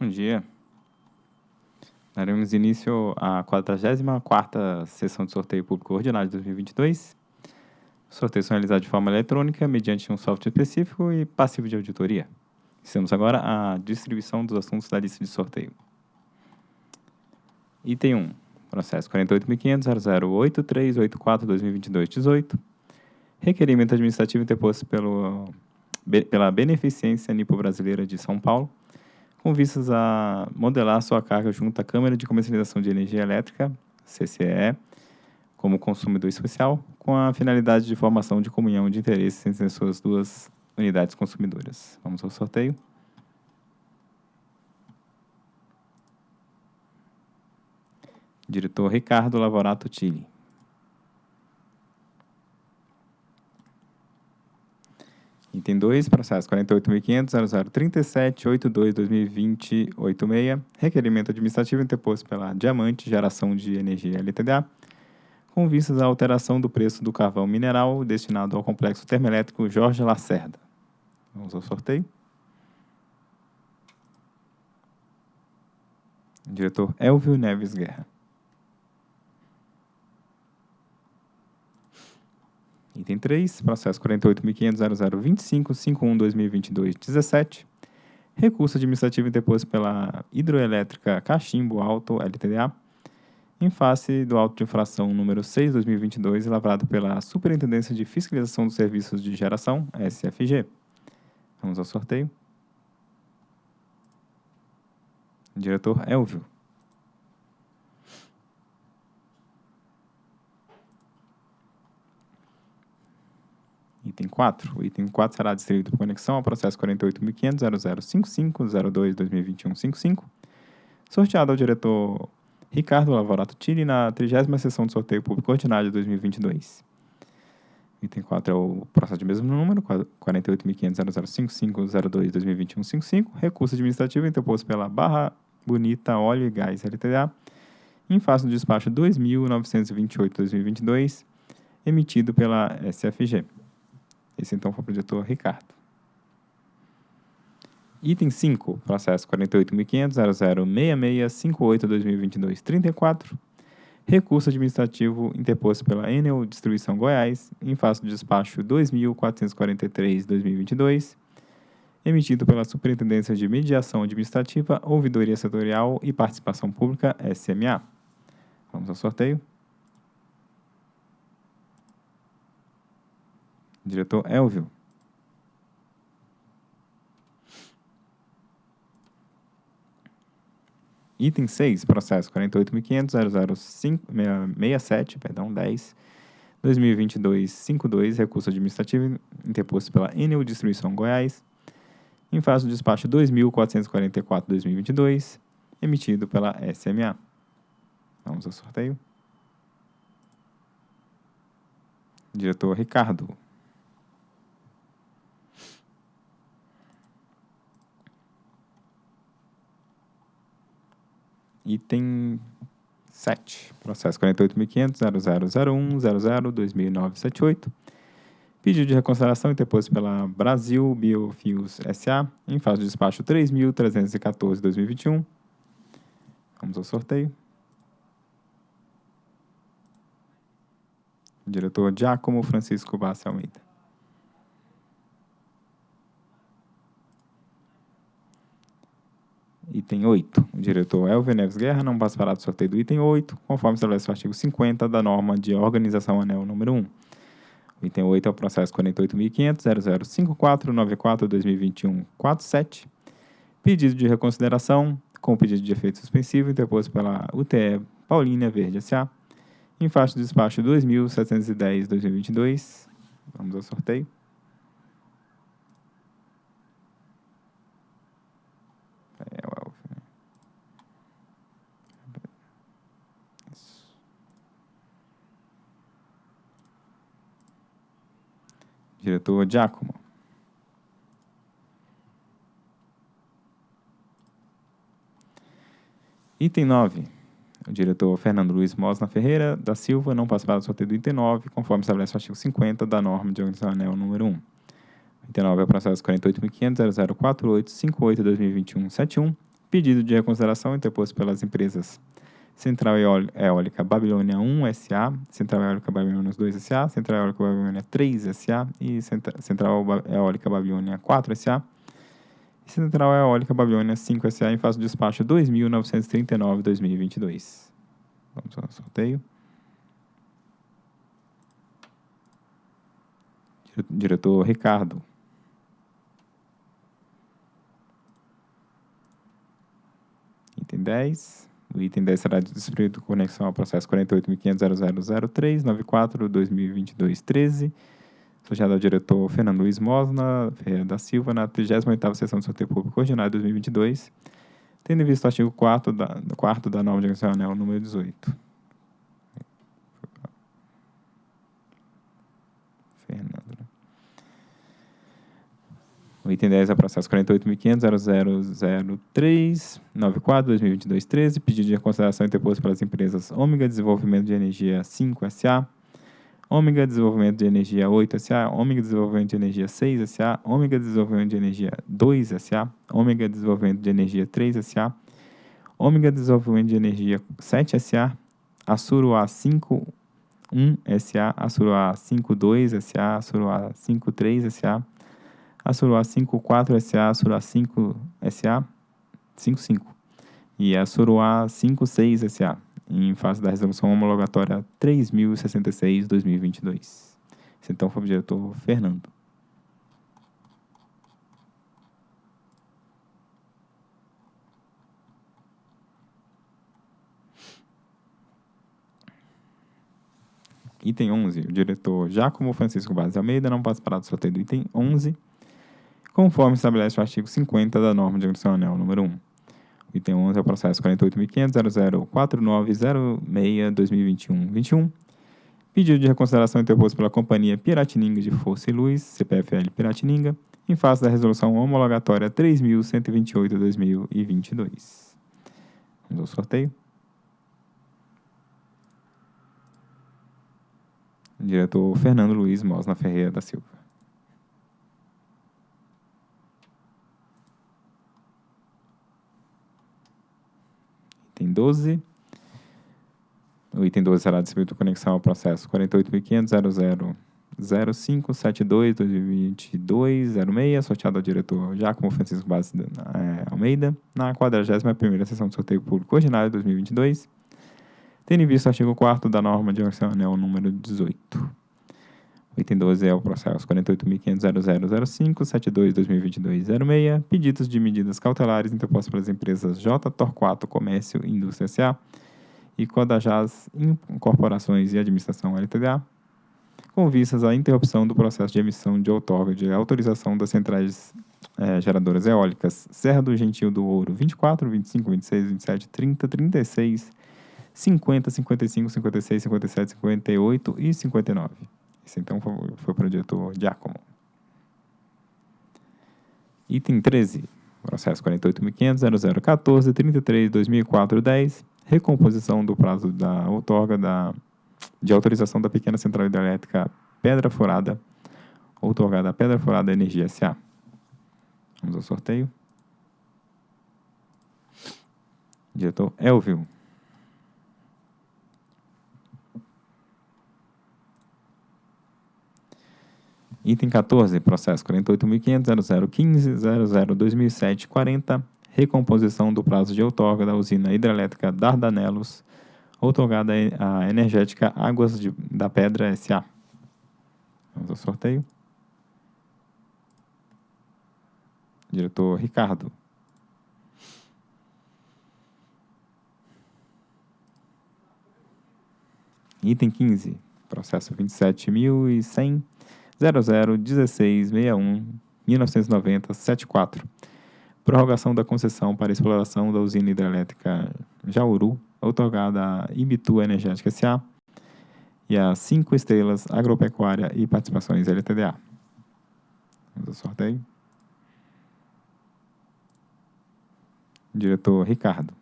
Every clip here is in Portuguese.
Bom dia. Daremos início à 44ª sessão de sorteio público ordinário de 2022. Os sorteios são realizados de forma eletrônica, mediante um software específico e passivo de auditoria. Estamos agora à distribuição dos assuntos da lista de sorteio. Item 1. Processo 48.500.008384-2022-18. Requerimento administrativo interposto pelo, pela Beneficência Nipo Brasileira de São Paulo, com vistas a modelar sua carga junto à Câmara de Comercialização de Energia Elétrica, CCE, como consumidor especial, com a finalidade de formação de comunhão de interesses entre as suas duas unidades consumidoras. Vamos ao sorteio. Diretor Ricardo Lavorato Tille. Item 2, processo 48.500.0037.82.2020.86, requerimento administrativo interposto pela Diamante Geração de Energia LTDA, com vistas à alteração do preço do carvão mineral destinado ao complexo termoelétrico Jorge Lacerda. Vamos ao sorteio. Diretor Elvio Neves Guerra. Item 3, processo 48.500.0025.51.2022.17. Recurso administrativo interposto pela Hidroelétrica Cachimbo Alto, LTDA, em face do auto de infração número 6, 2022, lavrado pela Superintendência de Fiscalização dos Serviços de Geração, SFG. Vamos ao sorteio. Diretor Elvio. Item 4. O item 4 será distribuído por conexão ao processo 48.500.0055.02.2021.55, sorteado ao diretor Ricardo Lavorato Tille na 30 sessão de sorteio público ordinário de 2022. Item 4 é o processo de mesmo número, 48.500.0055.02.2021.55, recurso administrativo interposto pela Barra Bonita Óleo e Gás LTDA, em face do despacho 2.928.2022, emitido pela SFG. Esse então foi o diretor Ricardo. Item 5, processo 48.500.006658.2022.34, recurso administrativo interposto pela Enel Distribuição Goiás, em face do despacho 2.443.2022, emitido pela Superintendência de Mediação Administrativa, Ouvidoria Setorial e Participação Pública, SMA. Vamos ao sorteio. Diretor Elvio. Item 6, processo 48.500.005.67, perdão, 10, 2022-52, recurso administrativo interposto pela Enel Distribuição Goiás, em face do despacho 2.444-2022, emitido pela SMA. Vamos ao sorteio. Diretor Ricardo. Item 7. Processo 48.500.0001.00.2009.78. Pedido de reconsideração interposto pela Brasil Biofios S.A. em fase de despacho 3.314.2021. Vamos ao sorteio. Diretor Giacomo Francisco Bassi Almeida. Item 8. O diretor Elvio Neves Guerra não participará do sorteio do item 8, conforme estabelece o artigo 50 da norma de organização anel número 1. O item 8 é o processo 48.500.0054.94.2021.47. Pedido de reconsideração com pedido de efeito suspensivo interposto pela UTE Paulínia Verde S.A. em faixa do despacho 2.710.2022. Vamos ao sorteio. Diretor Giacomo. Item 9. O diretor Fernando Luiz Mosna Ferreira da Silva não participará do sorteio do item 9, conforme estabelece o artigo 50 da norma de organização anel número 1. O item 9 é o processo 48.500.004858.2021.71, Pedido de reconsideração interposto pelas empresas Central Eólica Babilônia 1 SA, Central Eólica Babilônia 2 SA, Central Eólica Babilônia 3 SA e Central Eólica Babilônia 4 SA e Central Eólica Babilônia 5 SA em fase de despacho 2939-2022. Vamos ao sorteio. Diretor Ricardo. Item 10. O item 10 será distribuído com conexão ao processo 48.500.0003-94-2022-13, associado ao diretor Fernando Luiz Mosna Ferreira da Silva, na 38ª Sessão de Sorteio Público Ordinário 2022, tendo em vista o artigo 4 da, 4 da norma de anel número 18. O item 10 é o processo 48.500.0003.94.2022.13, pedido de reconsideração interposto pelas empresas Ômega Desenvolvimento de Energia 5 SA, Ômega Desenvolvimento de Energia 8 SA, Ômega Desenvolvimento de Energia 6 SA, Ômega Desenvolvimento de Energia 2 SA, Ômega Desenvolvimento de Energia 3 SA, Ômega Desenvolvimento de Energia 7 SA, Assuro A5 1 SA, Assuro A52 SA, Assuro A53 SA, a Suruá 54 SA, a Suruá 5 SA, 55 e a Suruá 56 SA, em face da resolução homologatória 3066-2022. Esse então foi o diretor Fernando. Item 11, o diretor Giacomo Francisco Barros Almeida não participará do sorteio do item 11, conforme estabelece o artigo 50 da norma de anel número 1. O item 11 é o processo 48.500.004906-2021-21. Pedido de reconsideração interposto pela Companhia Piratininga de Força e Luz, CPFL Piratininga, em face da resolução homologatória 3.128-2022. Vamos ao sorteio. Diretor Fernando Luiz Mosna Ferreira da Silva. Item 12. O item 12 será distribuído conexão ao processo 48.500.000572-2022-06, sorteado ao diretor Giacomo Francisco Base é, Almeida, na 41ª Sessão de Sorteio Público Ordinário 2022, tendo em vista o artigo 4 da norma de anel número 18. Item 12 é o processo 48.500.0005.72.2022.06, pedidos de medidas cautelares interpostas pelas empresas J. Torquato Comércio e Indústria S.A. e Codajás Incorporações e Administração LTDA, com vistas à interrupção do processo de emissão de outorga de autorização das centrais é, geradoras eólicas Serra do Gentil do Ouro 24, 25, 26, 27, 30, 36, 50, 55, 56, 57, 58 e 59. Esse então foi, para o diretor Giacomo. Item 13, processo 48.500.0014.33.2004.10, recomposição do prazo da outorga da, de autorização da pequena central hidrelétrica Pedra Furada, outorgada Pedra Furada Energia S.A. Vamos ao sorteio. Diretor Elvio. Item 14, processo 48.500.0015.00.2007.40, recomposição do prazo de outorga da usina hidrelétrica Dardanelos, outorgada a energética Águas de, da Pedra S.A. Vamos ao sorteio. Diretor Ricardo. Item 15, processo 27.100. 001661 1990 74. Prorrogação da concessão para exploração da usina hidrelétrica Jauru, otorgada à Ibitu Energética S.A. e a 5 Estrelas Agropecuária e Participações LTDA. Vamos ao sorteio. Diretor Ricardo.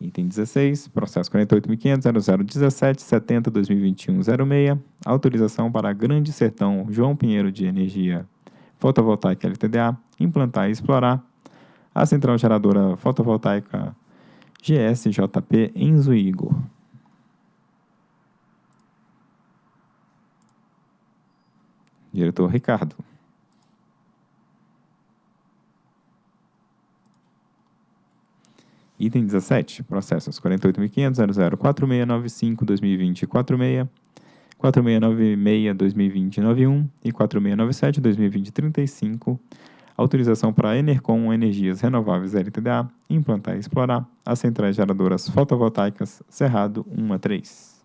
Item 16, processo 48.500.0017.70.2021.06, autorização para Grande Sertão João Pinheiro de Energia Fotovoltaica LTDA implantar e explorar a central geradora fotovoltaica GSJP em Zuígo. Diretor Ricardo. Item 17, processos 48.500.004695.2020.46, 4696.2020.91 e 4697.2020.35, autorização para a Enercom Energias Renováveis LTDA implantar e explorar as centrais geradoras fotovoltaicas Cerrado 1 a 3.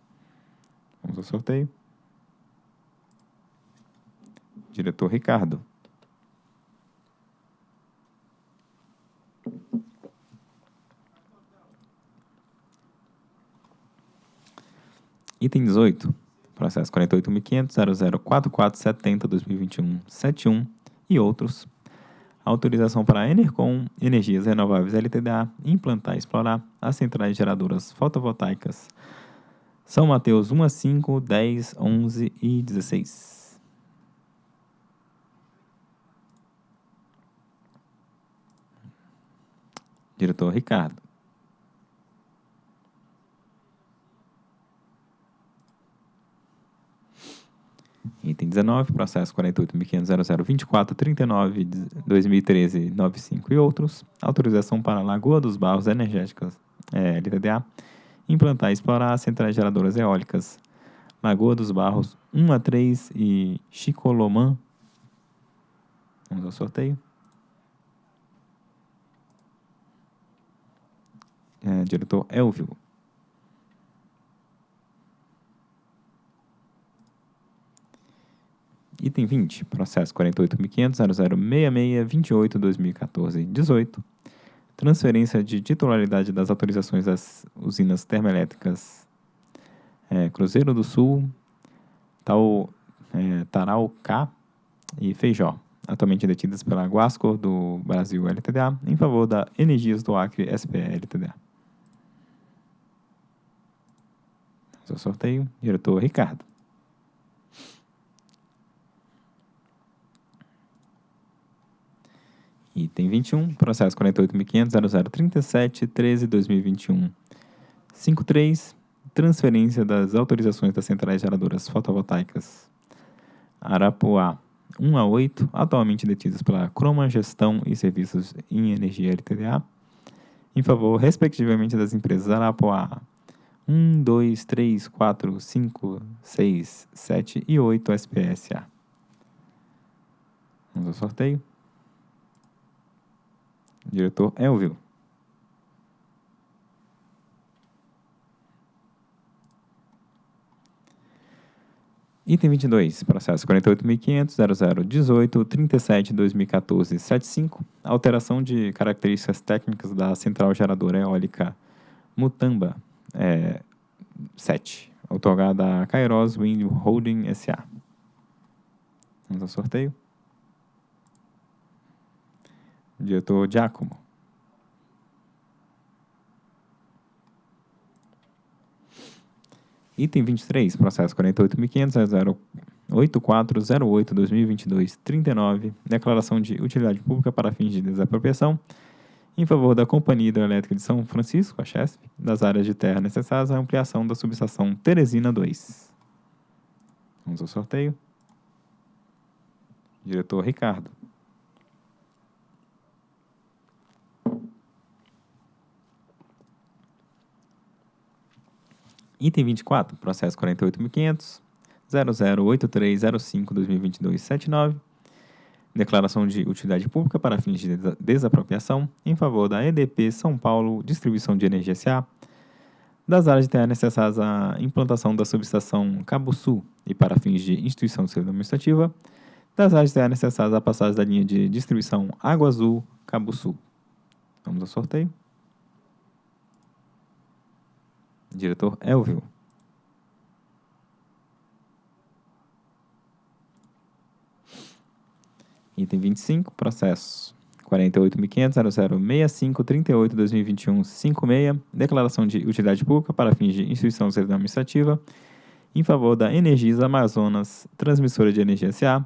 Vamos ao sorteio. Diretor Ricardo. Item 18, processo 48.500.004470.2021.71 e outros. Autorização para a Enercom Energias Renováveis LTDA implantar e explorar as centrais geradoras fotovoltaicas São Mateus 1 a 5, 10, 11 e 16. Diretor Ricardo. Item 19, processo 48.500.0024.39.2013.95 e outros. Autorização para Lagoa dos Barros Energéticas, é, LTDA, implantar e explorar centrais geradoras eólicas Lagoa dos Barros 1 a 3 e Chicolomã. Vamos ao sorteio. É, diretor Elvio. Item 20, processo 48.500.0066.28.2014.18. Transferência de titularidade das autorizações das usinas termoelétricas é, Cruzeiro do Sul, Tal, é, e Feijó, atualmente detidas pela Guascor do Brasil LTDA, em favor da Energias do Acre SPE LTDA. Seu sorteio, diretor Ricardo. Item 21, processo 48.500.0037.13.2021.53, transferência das autorizações das centrais geradoras fotovoltaicas Arapuá 1 a 8, atualmente detidas pela Croma Gestão e Serviços em Energia LTDA, em favor, respectivamente, das empresas Arapuá 1, 2, 3, 4, 5, 6, 7 e 8 SPSA. Vamos ao sorteio. Diretor Elvio. Item 22, processo 48.500.0018.37.2014.75, alteração de características técnicas da central geradora eólica Mutamba é, 7, otorgada a Kairos Wind Holding S.A. Vamos ao sorteio. Diretor Giacomo. Item 23, processo 48.500.8408.2022.39, declaração de utilidade pública para fins de desapropriação em favor da Companhia Hidrelétrica de São Francisco, a CHESP, das áreas de terra necessárias à ampliação da subestação Teresina 2. Vamos ao sorteio. Diretor Ricardo. Item 24, processo 48.500, 008305-2022-79, declaração de utilidade pública para fins de desapropriação em favor da EDP São Paulo Distribuição de Energia S.A., das áreas de terra necessárias à implantação da subestação Cabo Sul e para fins de instituição civil administrativa, das áreas de terra necessárias à passagem da linha de distribuição Água Azul Cabo Sul. Vamos ao sorteio. Diretor Elvio. Item 25, processo 48.500.006538-2021-56, declaração de utilidade pública para fins de instituição de servidão administrativa em favor da Energisa Amazonas, transmissora de energia SA,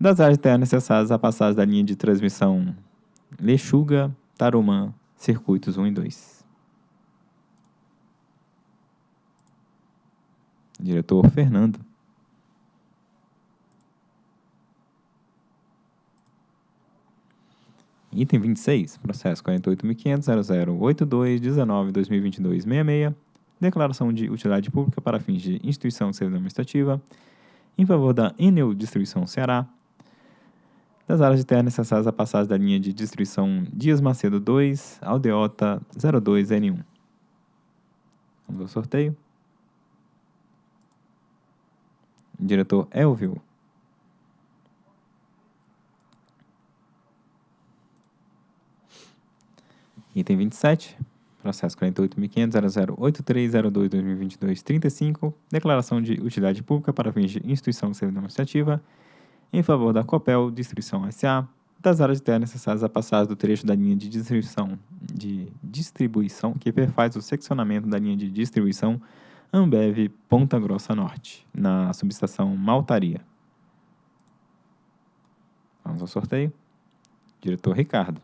das áreas internas necessárias à passagem da linha de transmissão Lechuga, Tarumã, circuitos 1 e 2. Diretor Fernando. Item 26, processo 48.500.0082.19.2022.66, declaração de utilidade pública para fins de instituição de servidão administrativa em favor da Enel Distribuição Ceará, das áreas de terra necessárias à passagem da linha de distribuição Dias Macedo 2, Aldeota 02N1. Vamos ao sorteio. Diretor Elvio. Item 27, processo 48.500.008302.2022.35, declaração de utilidade pública para fins de instituição de servidão administrativa em favor da Copel Distribuição SA, das áreas de terra necessárias à passagem do trecho da linha de distribuição, de distribuição que perfaz o seccionamento da linha de distribuição Ambev Ponta Grossa Norte, na subestação Maltaria. Vamos ao sorteio. Diretor Ricardo.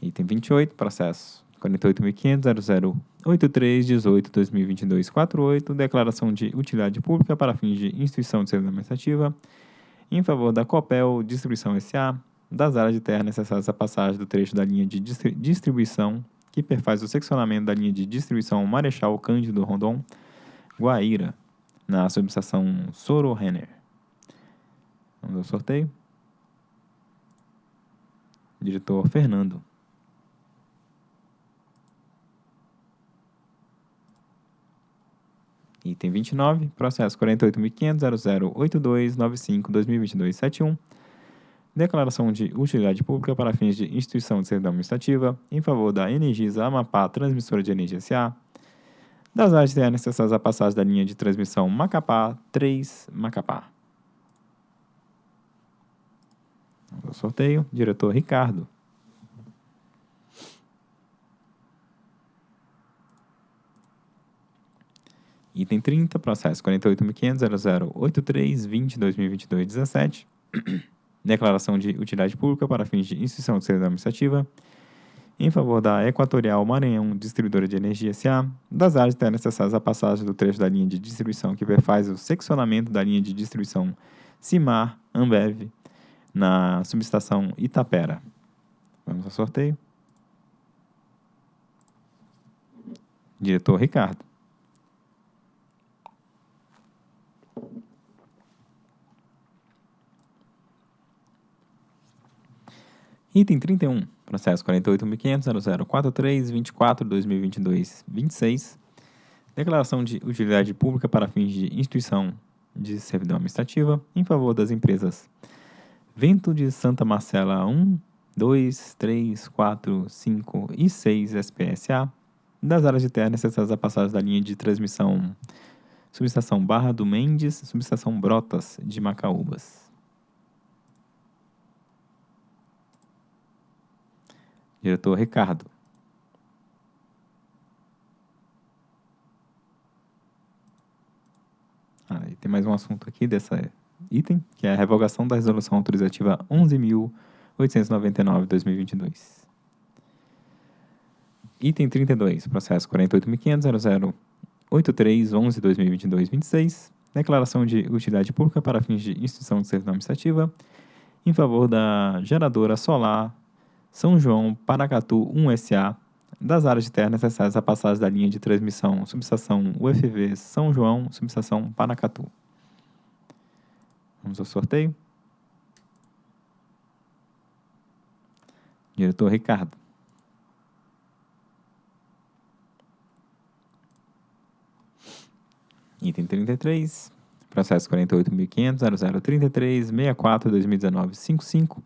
Item 28, processo 48.500.0083.18.2022.48, declaração de utilidade pública para fins de instituição de serviço administrativa em favor da Copel Distribuição S.A., das áreas de terra necessárias à passagem do trecho da linha de distribuição que perfaz o seccionamento da linha de distribuição Marechal Cândido Rondon, Guaíra, na subestação Soro Renner. Vamos ao sorteio. Diretor Fernando. Item 29, processo 48.500.0082.95.2022.71. Declaração de utilidade pública para fins de instituição de servidão administrativa em favor da Energisa Amapá Transmissora de Energia S.A., das áreas de necessárias à passagem da linha de transmissão Macapá 3 Macapá. O sorteio, diretor Ricardo. Item 30, processo 48.500.0083.20.2022.17. Declaração de utilidade pública para fins de instituição de servidão administrativa em favor da Equatorial Maranhão Distribuidora de Energia S.A., das áreas terras necessárias à passagem do trecho da linha de distribuição que perfaz o seccionamento da linha de distribuição Cimar Ambev na subestação Itapera. Vamos ao sorteio. Diretor Ricardo. Item 31, processo 48.500.0043.24.2022.26, declaração de utilidade pública para fins de instituição de servidão administrativa em favor das empresas Vento de Santa Marcela 1, 2, 3, 4, 5 e 6 SPSA, das áreas de terra necessárias à passagem da linha de transmissão subestação Barra do Mendes, subestação Brotas de Macaúbas. Diretor Ricardo. Ah, e tem mais um assunto aqui dessa item, que é a revogação da resolução autorizativa 11.899-2022. Item 32, processo 48.500.0083.11.2022.26, declaração de utilidade pública para fins de instituição de servidão administrativa em favor da geradora solar são João, Paracatu 1SA, das áreas de terra necessárias à passagem da linha de transmissão subestação UFV São João, subestação Paracatu. Vamos ao sorteio. Diretor Ricardo. Item 33, processo 48.500.0033.64.2019.55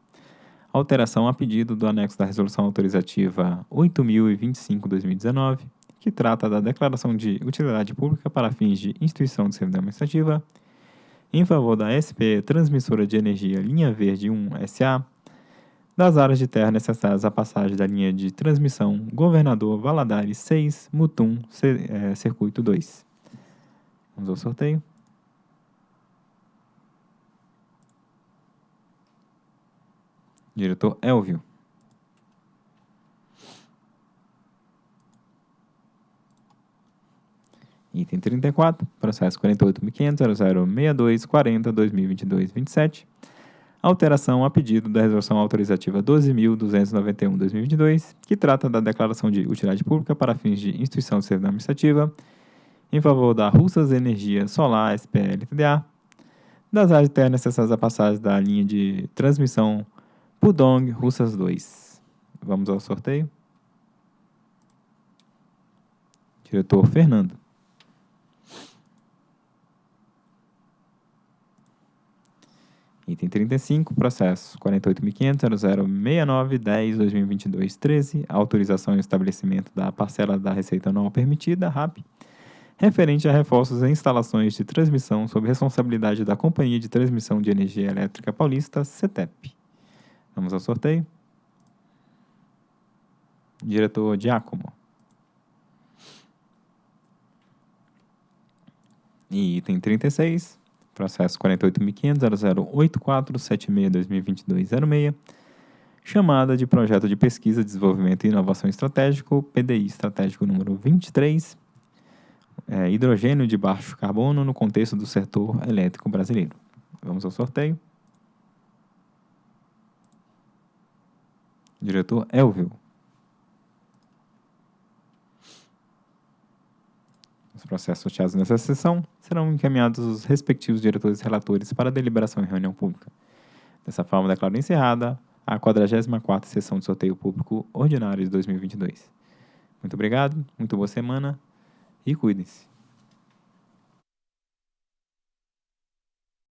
alteração a pedido do anexo da Resolução Autorizativa 8.025-2019, que trata da declaração de utilidade pública para fins de instituição de servidão administrativa, em favor da SP Transmissora de Energia Linha Verde 1 SA, das áreas de terra necessárias à passagem da linha de transmissão Governador Valadares 6, Mutum, é, Circuito 2. Vamos ao sorteio. Diretor Elvio. Item 34, processo 48.500.0062.40.2022.27. Alteração a pedido da Resolução Autorizativa 12.291.2022, que trata da declaração de utilidade pública para fins de instituição de servidão administrativa, em favor da Russas Energia Solar SPL-TDA, das áreas terras necessárias à passagem da linha de transmissão Pudong Russas 2. Vamos ao sorteio. Diretor Fernando. Item 35, processo 48.500.0069.10.2022.13, autorização e estabelecimento da parcela da receita anual permitida, RAP, referente a reforços e instalações de transmissão sob responsabilidade da Companhia de Transmissão de Energia Elétrica Paulista, CETEP. Vamos ao sorteio. Diretor Giacomo. E item 36, processo 48.500.0084.76.2022.06, chamada de Projeto de Pesquisa, Desenvolvimento e Inovação Estratégico, PDI Estratégico número 23, é, hidrogênio de baixo carbono no contexto do setor elétrico brasileiro. Vamos ao sorteio. Diretor Elvio. Os processos sorteados nessa sessão serão encaminhados os respectivos diretores e relatores para deliberação em reunião pública. Dessa forma, declaro encerrada a 44ª sessão de sorteio público ordinário de 2022. Muito obrigado, muito boa semana e cuidem-se.